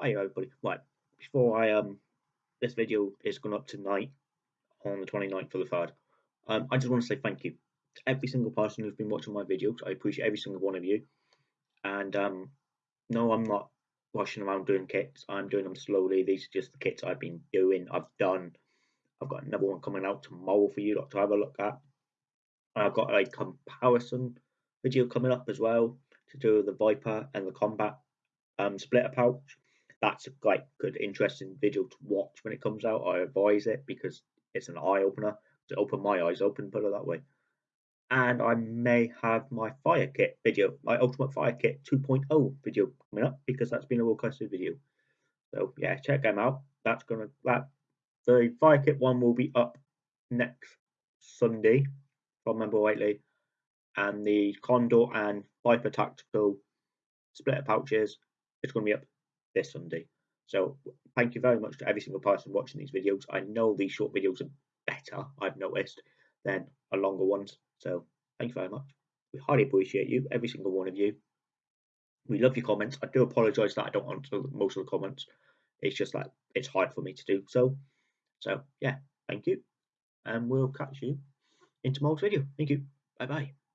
Hi everybody. Right, before I um this video is going up tonight on the 29th of the 3rd. Um, I just want to say thank you to every single person who's been watching my videos. I appreciate every single one of you. And um, no, I'm not rushing around doing kits. I'm doing them slowly. These are just the kits I've been doing. I've done. I've got another one coming out tomorrow for you to have a look at. I've got a comparison video coming up as well to do the Viper and the Combat um, splitter pouch that's a quite good, interesting video to watch when it comes out. I advise it because it's an eye opener. To open my eyes open, put it that way. And I may have my fire kit video, my ultimate fire kit 2.0 video coming up because that's been a requested video. So yeah, check them out. That's gonna that the fire kit one will be up next Sunday, if I remember rightly. And the Condor and Viper Tactical splitter pouches, it's going to be up this Sunday. So thank you very much to every single person watching these videos. I know these short videos are better, I've noticed, than a longer ones. So thank you very much. We highly appreciate you, every single one of you. We love your comments. I do apologise that I don't answer most of the comments. It's just like it's hard for me to do so. So yeah, thank you. And we'll catch you in tomorrow's video. Thank you. Bye bye.